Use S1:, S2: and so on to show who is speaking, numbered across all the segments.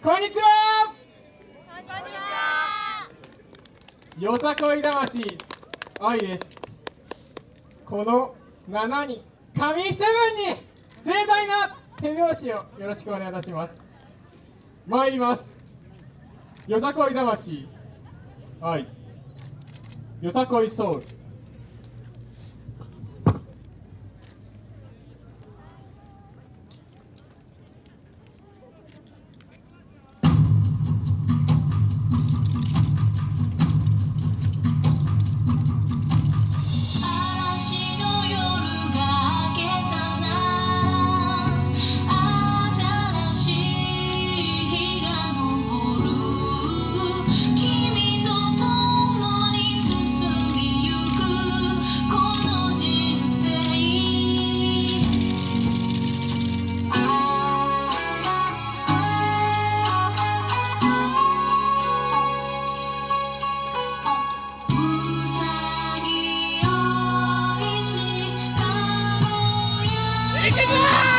S1: こんにちは。よさこい魂。愛です。この7人。神セブンに盛大な手拍子をよろしくお願いいたします。参ります。よさこい魂。愛。よさこいソウル。
S2: Make it loud!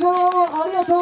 S2: 拍手ありがとう。